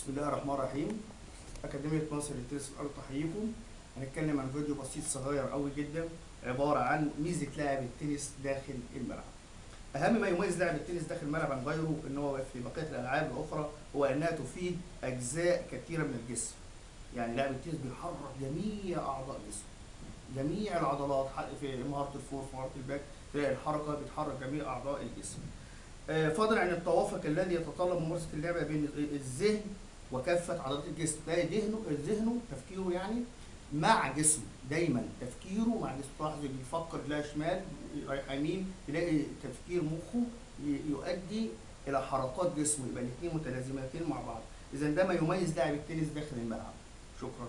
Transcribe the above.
بسم الله الرحمن الرحيم. أكاديمية مصر للتنس الأرضي تحييكم. هنتكلم عن فيديو بسيط صغير قوي جدا عبارة عن ميزة لاعب التنس داخل الملعب. أهم ما يميز لاعب التنس داخل الملعب عن غيره إن هو في بقية الألعاب الأخرى هو إنها تفيد أجزاء كثيرة من الجسم. يعني لاعب التنس بيحرك جميع أعضاء جسمه. جميع العضلات في مهارة ال forehand في مهارة ال backhand تلاقي الحركة بتحرك جميع أعضاء الجسم. آه، فضلا عن التوافق الذي يتطلب ممارسة اللعبة بين الذهن وكافة عضلات الجسم. تلاقي ذهنه ذهنه تفكيره يعني مع جسمه دايما. تفكيره مع جسمه. تلاحظ بيفكر تلاقي شمال رايح يمين تلاقي تفكير مخه يؤدي إلى حركات جسمه. يبقى الاثنين متلازمتين مع بعض. اذا ده ما يميز لاعب التنس داخل الملعب. شكرا.